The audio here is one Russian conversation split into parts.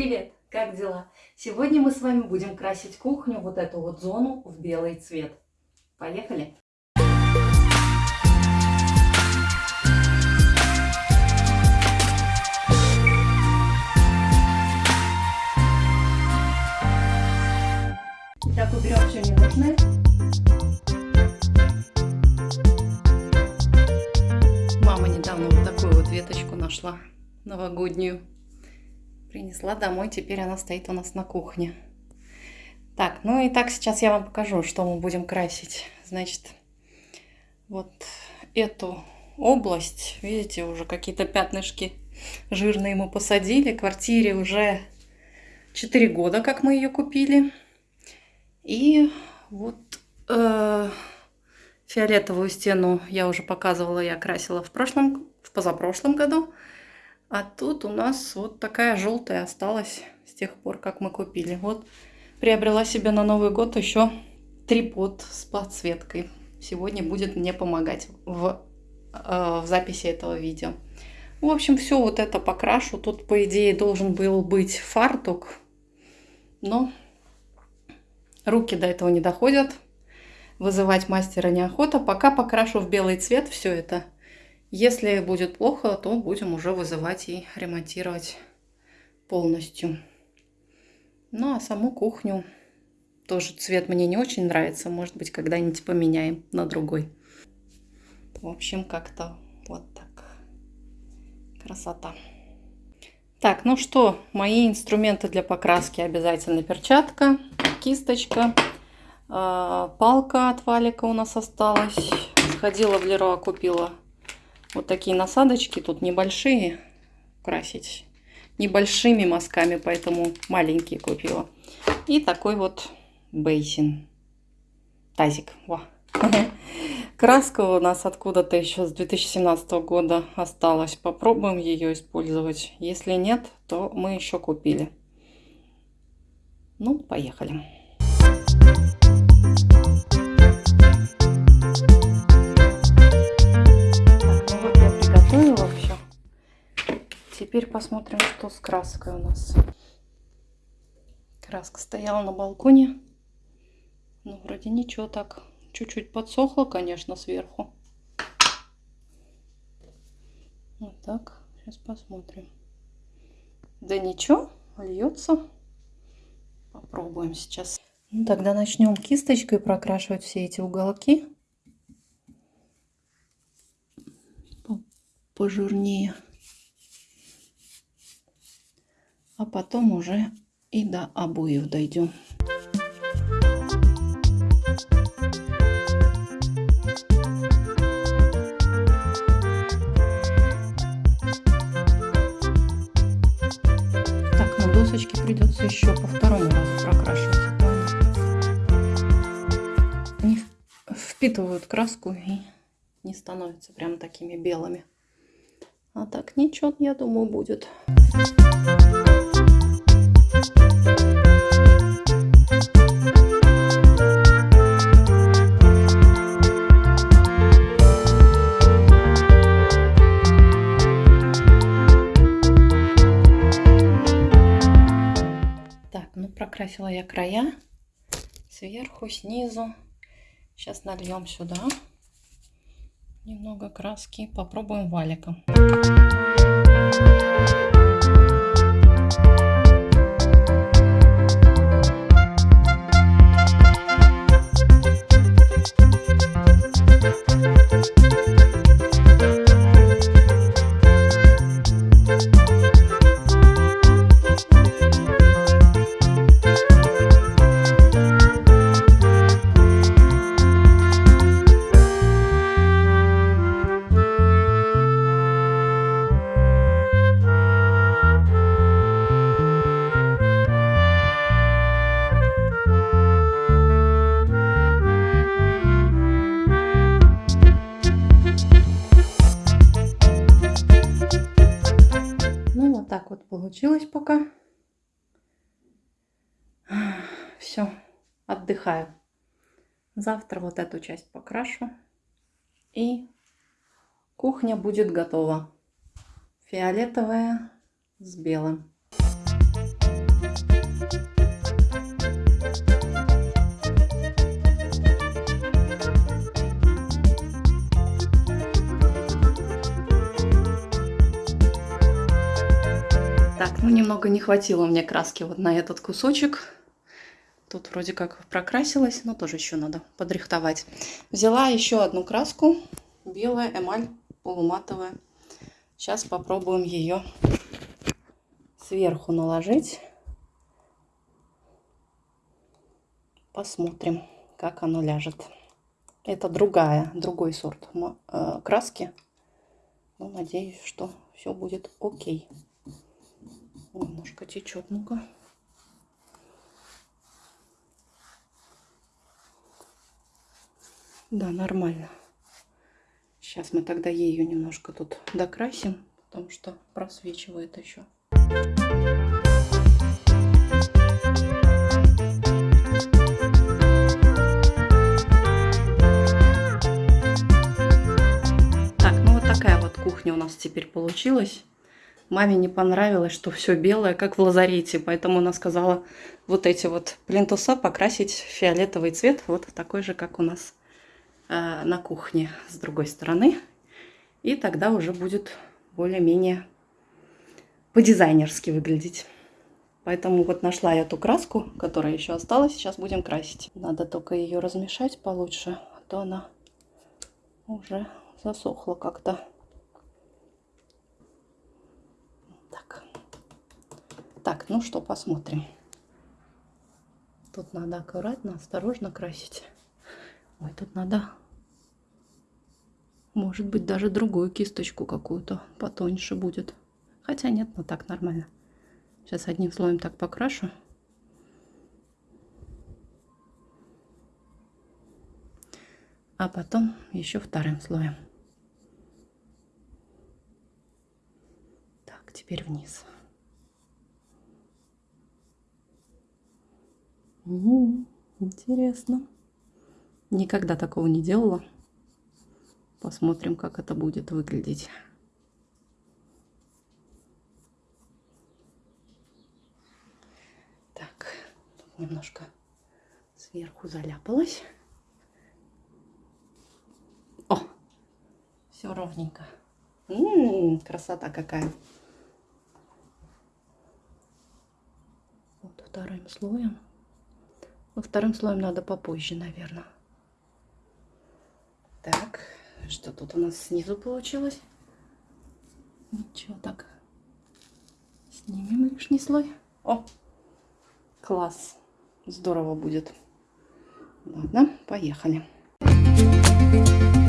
Привет! Как дела? Сегодня мы с вами будем красить кухню, вот эту вот зону, в белый цвет. Поехали! Итак, уберем все ненужное. Мама недавно вот такую вот веточку нашла новогоднюю. Принесла домой, теперь она стоит у нас на кухне. Так, ну и так сейчас я вам покажу, что мы будем красить. Значит, вот эту область, видите, уже какие-то пятнышки жирные мы посадили. Квартире уже 4 года, как мы ее купили. И вот э, фиолетовую стену я уже показывала, я красила в прошлом, в позапрошлом году. А тут у нас вот такая желтая осталась с тех пор, как мы купили. Вот приобрела себе на Новый год еще трипод с подсветкой. Сегодня будет мне помогать в, э, в записи этого видео. В общем, все вот это покрашу. Тут, по идее, должен был быть фартук. Но руки до этого не доходят. Вызывать мастера неохота. Пока покрашу в белый цвет все это. Если будет плохо, то будем уже вызывать и ремонтировать полностью. Ну, а саму кухню тоже цвет мне не очень нравится. Может быть, когда-нибудь поменяем на другой. В общем, как-то вот так. Красота. Так, ну что, мои инструменты для покраски обязательно перчатка, кисточка, а, палка от валика у нас осталась. Сходила в Леруа, купила вот такие насадочки тут небольшие красить небольшими мазками, поэтому маленькие купила. И такой вот бейсин. Тазик. Во. Краска у нас откуда-то еще с 2017 года осталась. Попробуем ее использовать. Если нет, то мы еще купили. Ну, поехали. Теперь посмотрим, что с краской у нас. Краска стояла на балконе. Ну, вроде ничего так. Чуть-чуть подсохло, конечно, сверху. Вот так. Сейчас посмотрим. Да ничего, льется. Попробуем сейчас. Ну, тогда начнем кисточкой прокрашивать все эти уголки. Пожирнее. А потом уже и до обоев дойдем. Так, на досочке придется еще по второму разу прокрашивать. Они впитывают краску и не становятся прям такими белыми. А так ничего, я думаю, будет. Так, ну прокрасила я края сверху, снизу. Сейчас нальем сюда немного краски. Попробуем валиком. Получилось пока. Все, отдыхаю. Завтра вот эту часть покрашу. И кухня будет готова. Фиолетовая с белым. Немного не хватило мне краски вот на этот кусочек. Тут вроде как прокрасилась, но тоже еще надо подрихтовать. Взяла еще одну краску. Белая эмаль полуматовая. Сейчас попробуем ее сверху наложить. Посмотрим, как оно ляжет. Это другая, другой сорт э, краски. Ну, надеюсь, что все будет окей. Немножко течет, ну-ка. Да, нормально. Сейчас мы тогда ею немножко тут докрасим, потому что просвечивает еще. Так, ну вот такая вот кухня у нас теперь получилась. Маме не понравилось, что все белое, как в лазарете, поэтому она сказала вот эти вот плинтуса покрасить фиолетовый цвет, вот такой же, как у нас э, на кухне с другой стороны. И тогда уже будет более-менее по-дизайнерски выглядеть. Поэтому вот нашла я эту краску, которая еще осталась. Сейчас будем красить. Надо только ее размешать получше, а то она уже засохла как-то. Так. Так, ну что, посмотрим. Тут надо аккуратно, осторожно красить. Ой, тут надо, может быть, даже другую кисточку какую-то потоньше будет. Хотя нет, ну так нормально. Сейчас одним слоем так покрашу. А потом еще вторым слоем. Так, теперь вниз. Угу, интересно. Никогда такого не делала. Посмотрим, как это будет выглядеть. немножко сверху заляпалась. О, все ровненько. М -м -м, красота какая. Вот вторым слоем. Во вторым слоем надо попозже, наверное. Так, что тут у нас снизу получилось? Ничего, так. Снимем лишний слой. О, класс здорово будет. Ладно, поехали. да,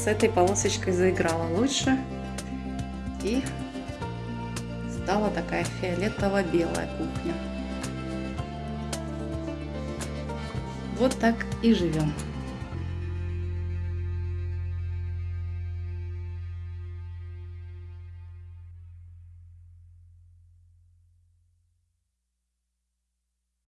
с этой полосочкой заиграла лучше. И стала такая фиолетово-белая кухня. Вот так и живем.